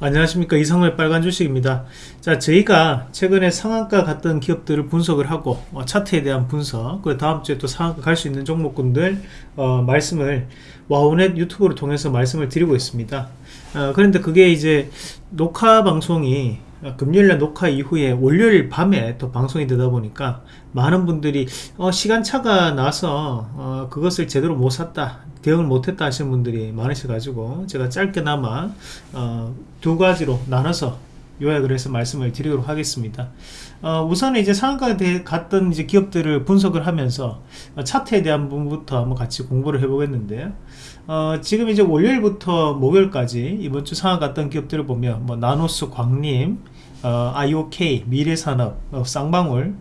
안녕하십니까. 이성의 빨간 주식입니다. 자 저희가 최근에 상한가 갔던 기업들을 분석을 하고 어, 차트에 대한 분석 그리고 다음 주에 또 상한가 갈 수 있는 종목군들 어, 말씀을 와우넷 유튜브를 통해서 말씀을 드리고 있습니다. 어, 그런데 그게 이제 녹화 방송이 금요일날 녹화 이후에 월요일 밤에 또 방송이 되다 보니까 많은 분들이 어, 시간차가 나서 어, 그것을 제대로 못 샀다 대응을 못했다 하시는 분들이 많으셔 가지고 제가 짧게나마 어, 두 가지로 나눠서 요약을 해서 말씀을 드리도록 하겠습니다. 어, 우선 이제 상한가 갔던 이제 기업들을 분석을 하면서 어, 차트에 대한 부분부터 한번 같이 공부를 해보겠는데요. 어, 지금 이제 월요일부터 목요일까지 이번 주 상한가 갔던 기업들을 보면 뭐 나노스 광림, 어, IOK, 미래산업, 어, 쌍방울,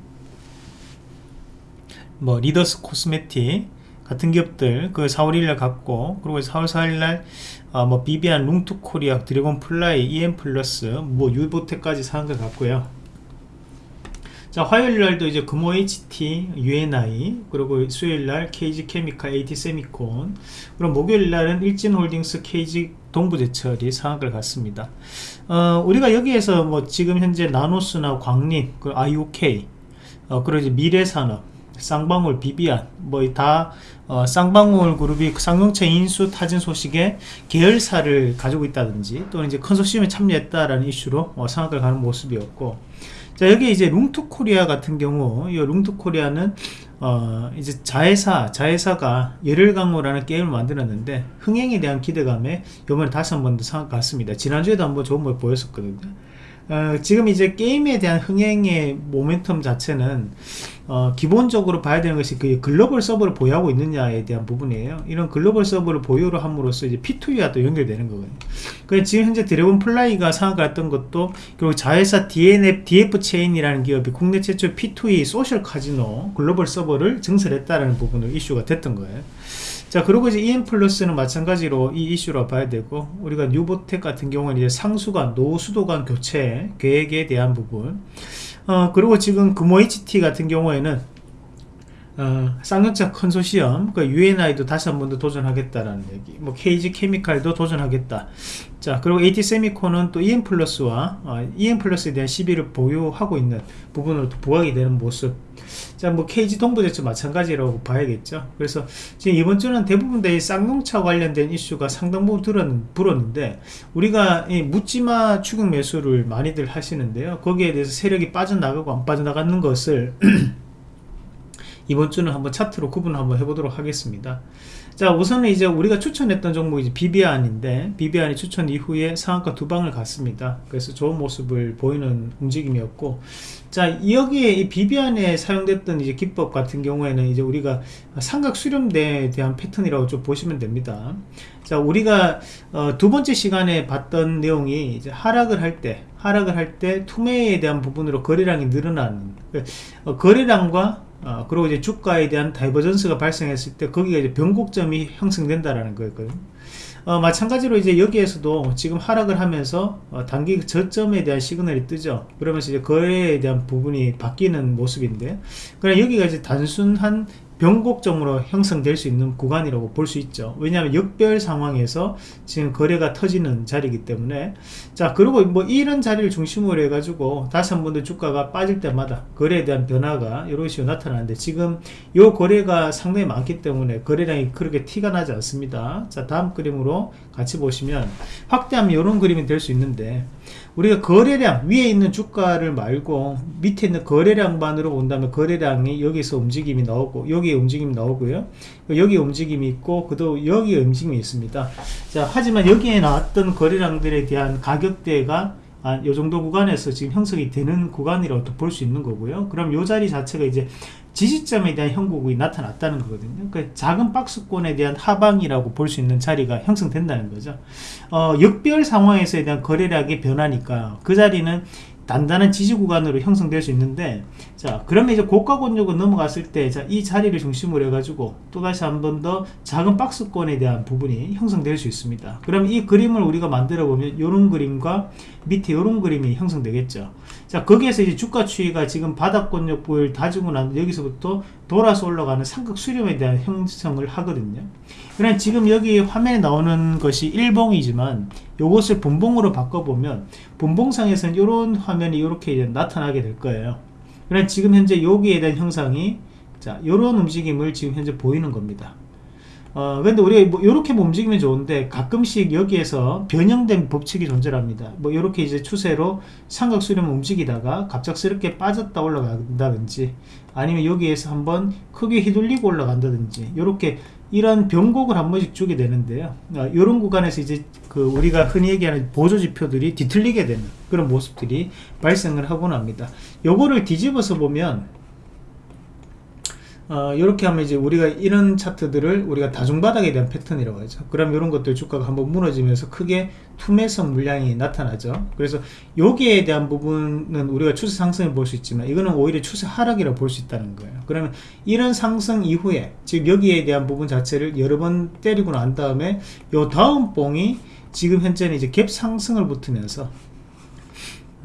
뭐 리더스 코스메틱 같은 기업들 그 4월 1일 갔고 그리고 4월 4일 날 어, 뭐 비비안, 룽투코리아, 드래곤 플라이, EM 플러스, 뭐 뉴보텍까지 상한가 갔고요. 자 화요일날도 이제 금호 HT, UNI 그리고 수요일날 KG 케미칼, AT 세미콘 그럼 목요일날은 일진홀딩스, KG 동부제철이 상한가를 갔습니다. 어, 우리가 여기에서 뭐 지금 현재 나노스나 광림, 그 IOK 어, 그리고 이제 미래산업 쌍방울, 비비안 뭐다 어, 쌍방울 그룹이 쌍용차 인수 타진 소식에 계열사를 가지고 있다든지 또는 이제 컨소시엄에 참여했다라는 이슈로 어, 상한가를 가는 모습이었고 자 여기 이제 룽투코리아 같은 경우 이 룽투코리아는 어 이제 자회사 자회사가 열혈강호라는 게임을 만들었는데 흥행에 대한 기대감에 요번에 다시 한 번 더 상한가 갔습니다. 지난주에도 한번 좋은 모습 보였었거든요. 어, 지금 이제 게임에 대한 흥행의 모멘텀 자체는 어, 기본적으로 봐야 되는 것이 그 글로벌 서버를 보유하고 있느냐에 대한 부분이에요. 이런 글로벌 서버를 보유를 함으로써 이제 P2E와 또 연결되는 거거든요. 그래서 지금 현재 드래곤 플라이가 상한갔던 것도 그리고 자회사 DNF, DF 체인이라는 기업이 국내 최초 P2E social 카지노 글로벌 서버를 증설했다라는 부분으로 이슈가 됐던 거예요. 자 그리고 이제 EM 플러스는 마찬가지로 이 이슈로 봐야 되고 우리가 뉴보텍 같은 경우는 이제 상수관 노후수도관 교체 계획에 대한 부분 어 그리고 지금 금호 HT 같은 경우에는 어, 쌍용차 컨소시엄, 그 UNI도 다시 한 번 더 도전하겠다라는 얘기, 뭐 KG 케미칼도 도전하겠다. 자, 그리고 AT 세미콘은 또 EM 플러스와 어, EM 플러스에 대한 시비를 보유하고 있는 부분으로 또 부각이 되는 모습. 자, 뭐 KG 동부제도 마찬가지라고 봐야겠죠. 그래서 지금 이번 주는 대부분 다이 쌍용차 관련된 이슈가 상당 부분 들었, 불었는데 우리가 이 묻지마 추격 매수를 많이들 하시는데요. 거기에 대해서 세력이 빠져나가고 안 빠져나가는 것을 이번 주는 한번 차트로 구분 한번 해보도록 하겠습니다. 자 우선은 이제 우리가 추천했던 종목이 비비안인데 비비안이 추천 이후에 상한가 두 방을 갔습니다. 그래서 좋은 모습을 보이는 움직임이었고 자 여기에 이 비비안에 사용됐던 이제 기법 같은 경우에는 이제 우리가 삼각 수렴대에 대한 패턴이라고 좀 보시면 됩니다. 자 우리가 어, 두 번째 시간에 봤던 내용이 이제 하락을 할 때 하락을 할 때 투매에 대한 부분으로 거래량이 늘어나는 어, 거래량과 어, 그리고 이제 주가에 대한 divergence가 발생했을 때 거기가 이제 변곡점이 형성된다라는 거였거든요. 어, 마찬가지로 이제 여기에서도 지금 하락을 하면서 어, 단기 저점에 대한 시그널이 뜨죠. 그러면서 이제 거래에 대한 부분이 바뀌는 모습인데, 그럼 여기가 이제 단순한 변곡점으로 형성될 수 있는 구간이라고 볼 수 있죠. 왜냐하면 역별 상황에서 지금 거래가 터지는 자리이기 때문에. 자 그리고 뭐 이런 자리를 중심으로 해 가지고 다시 한 번 더 주가가 빠질 때마다 거래에 대한 변화가 이런 식으로 나타나는데 지금 이 거래가 상당히 많기 때문에 거래량이 그렇게 티가 나지 않습니다. 자 다음 그림으로 같이 보시면 확대하면 이런 그림이 될 수 있는데 우리가 거래량 위에 있는 주가를 말고 밑에 있는 거래량만으로 본다면 거래량이 여기서 움직임이 나오고 여기 에 움직임이 나오고요 여기 움직임이 있고 그도 여기에 움직임이 있습니다 자 하지만 여기에 나왔던 거래량들에 대한 가격대가 아, 요 정도 구간에서 지금 형성이 되는 구간이라고 볼 수 있는 거고요. 그럼 요 자리 자체가 이제 지지점에 대한 형국이 나타났다는 거거든요. 그 작은 박스권에 대한 하방이라고 볼 수 있는 자리가 형성된다는 거죠. 어, 역별 상황에서에 대한 거래량이 변하니까 그 자리는 단단한 지지 구간으로 형성될 수 있는데 자 그러면 이제 고가 권역을 넘어갔을 때 자 이 자리를 중심으로 해가지고 또다시 한 번 더 작은 박스권에 대한 부분이 형성될 수 있습니다. 그럼 이 그림을 우리가 만들어 보면 이런 그림과 밑에 이런 그림이 형성되겠죠. 자 거기에서 이제 주가 추이가 지금 바닥 권역부를 다지고 난 여기서부터 돌아서 올라가는 삼각 수렴에 대한 형성을 하거든요 그냥 지금 여기 화면에 나오는 것이 일봉이지만 이것을 분봉으로 바꿔보면 분봉상에서는 이런 화면이 이렇게 나타나게 될 거예요. 그냥 지금 현재 여기에 대한 형상이 자 이런 움직임을 지금 현재 보이는 겁니다 어, 근데 우리가 뭐 이렇게 움직이면 좋은데 가끔씩 여기에서 변형된 법칙이 존재합니다. 뭐 이렇게 이제 추세로 삼각수렴 움직이다가 갑작스럽게 빠졌다 올라간다든지 아니면 여기에서 한번 크게 휘둘리고 올라간다든지 이렇게 이런 변곡을 한 번씩 주게 되는데요. 어, 이런 구간에서 이제 그 우리가 흔히 얘기하는 보조 지표들이 뒤틀리게 되는 그런 모습들이 발생을 하곤 합니다. 요거를 뒤집어서 보면 어, 이렇게 하면 이제 우리가 이런 차트들을 우리가 다중바닥에 대한 패턴이라고 하죠. 그럼 이런 것들 주가가 한번 무너지면서 크게 투매성 물량이 나타나죠. 그래서 여기에 대한 부분은 우리가 추세 상승을 볼 수 있지만 이거는 오히려 추세 하락이라고 볼수 있다는 거예요. 그러면 이런 상승 이후에 즉 여기에 대한 부분 자체를 여러 번 때리고 난 다음에 요 다음 봉이 지금 현재는 이제 갭 상승을 붙으면서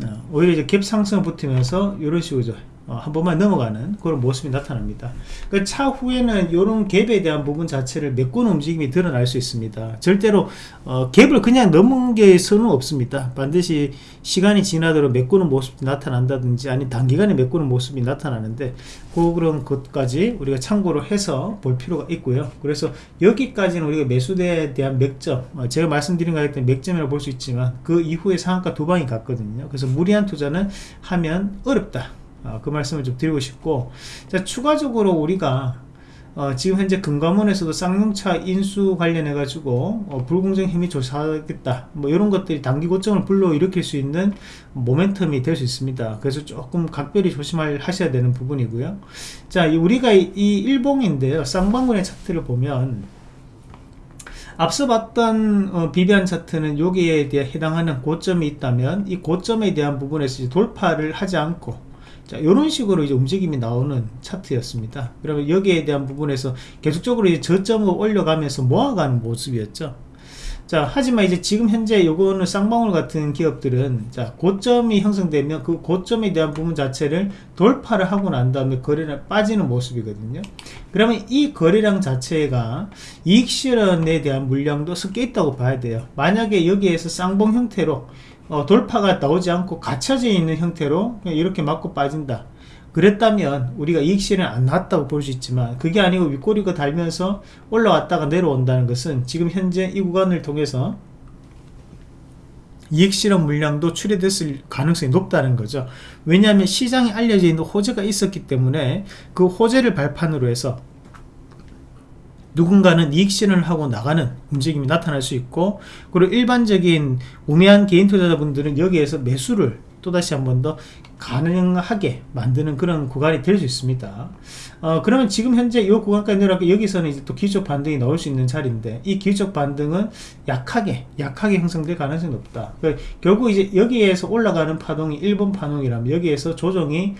어, 오히려 이제 갭 상승을 붙으면서 이런 식으로 어, 한 번만 넘어가는 그런 모습이 나타납니다. 그 차후에는 이런 갭에 대한 부분 자체를 메꾸는 움직임이 드러날 수 있습니다. 절대로 어, 갭을 그냥 넘은 게서는 없습니다. 반드시 시간이 지나도록 메꾸는 모습이 나타난다든지 아니 단기간에 메꾸는 모습이 나타나는데 그런 것까지 우리가 참고를 해서 볼 필요가 있고요. 그래서 여기까지는 우리가 매수대에 대한 맥점 어, 제가 말씀드린 것 같은 맥점이라고 볼 수 있지만 그 이후에 상한가 두 방이 갔거든요. 그래서 무리한 투자는 하면 어렵다. 어, 그 말씀을 좀 드리고 싶고 자, 추가적으로 우리가 어, 지금 현재 금감원에서도 쌍용차 인수 관련해 가지고 어, 불공정 힘이 조사하겠다 뭐 이런 것들이 단기 고점을 불러일으킬 수 있는 모멘텀이 될 수 있습니다. 그래서 조금 각별히 조심하셔야 되는 부분이고요. 자 우리가 이, 이 일봉인데요. 쌍방군의 차트를 보면 앞서 봤던 어, 비비안 차트는 여기에 대해 해당하는 고점이 있다면 이 고점에 대한 부분에서 돌파를 하지 않고 자, 이런 식으로 이제 움직임이 나오는 차트였습니다. 그러면 여기에 대한 부분에서 계속적으로 이제 저점을 올려가면서 모아가는 모습이었죠. 자, 하지만 이제 지금 현재 요거는 쌍방울 같은 기업들은 자, 고점이 형성되면 그 고점에 대한 부분 자체를 돌파를 하고 난 다음에 거래량 빠지는 모습이거든요. 그러면 이 거래량 자체가 이익 실현에 대한 물량도 섞여 있다고 봐야 돼요. 만약에 여기에서 쌍봉 형태로 어, 돌파가 나오지 않고 갇혀져 있는 형태로 이렇게 맞고 빠진다. 그랬다면 우리가 이익 실현 안 나왔다고 볼 수 있지만 그게 아니고 윗꼬리가 달면서 올라왔다가 내려온다는 것은 지금 현재 이 구간을 통해서 이익 실현 물량도 출해됐을 가능성이 높다는 거죠. 왜냐하면 시장에 알려져 있는 호재가 있었기 때문에 그 호재를 발판으로 해서 누군가는 이익 실현을 하고 나가는 움직임이 나타날 수 있고 그리고 일반적인 우매한 개인 투자자분들은 여기에서 매수를 또다시 한 번 더 가능하게 만드는 그런 구간이 될 수 있습니다. 어, 그러면 지금 현재 이 구간까지 내려가고 여기서는 이제 또 기술적 반등이 나올 수 있는 자리인데 이 기술적 반등은 약하게 약하게 형성될 가능성이 높다. 그러니까 결국 이제 여기에서 올라가는 파동이 1번 파동이라면 여기에서 조정이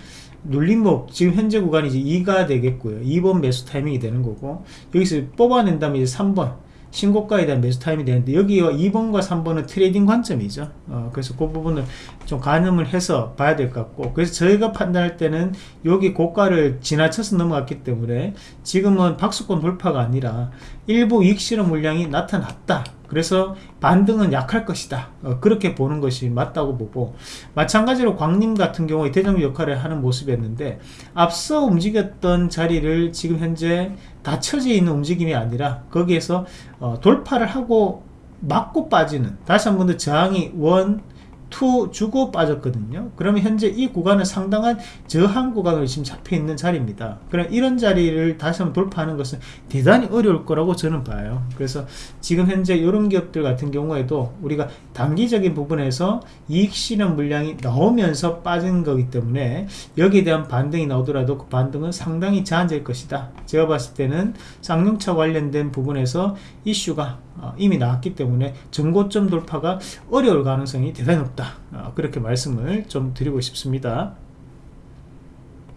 눌림목 지금 현재 구간이 이제 2가 되겠고요. 2번 매수 타이밍이 되는 거고 여기서 뽑아낸다면 이제 3번 신고가에 대한 매수 타임이 되는데 여기와 2번과 3번은 trading 관점이죠. 어, 그래서 그 부분을 좀 가늠을 해서 봐야 될 것 같고 그래서 저희가 판단할 때는 여기 고가를 지나쳐서 넘어갔기 때문에 지금은 박스권 돌파가 아니라 일부 이익 실현 물량이 나타났다. 그래서 반등은 약할 것이다. 어, 그렇게 보는 것이 맞다고 보고 마찬가지로 광림 같은 경우에 대장 역할을 하는 모습이었는데 앞서 움직였던 자리를 지금 현재 닫혀져 있는 움직임이 아니라 거기에서 어, 돌파를 하고 맞고 빠지는 다시 한 번 더 저항이 one two 주고 빠졌거든요. 그러면 현재 이 구간은 상당한 저항 구간으로 지금 잡혀 있는 자리입니다. 그럼 이런 자리를 다시 한번 돌파하는 것은 대단히 어려울 거라고 저는 봐요. 그래서 지금 현재 이런 기업들 같은 경우에도 우리가 단기적인 부분에서 이익 실현 물량이 나오면서 빠진 거기 때문에 여기에 대한 반등이 나오더라도 그 반등은 상당히 제한될 것이다. 제가 봤을 때는 쌍용차 관련된 부분에서 이슈가 어, 이미 나왔기 때문에 전고점 돌파가 어려울 가능성이 대단히 높다 어, 그렇게 말씀을 좀 드리고 싶습니다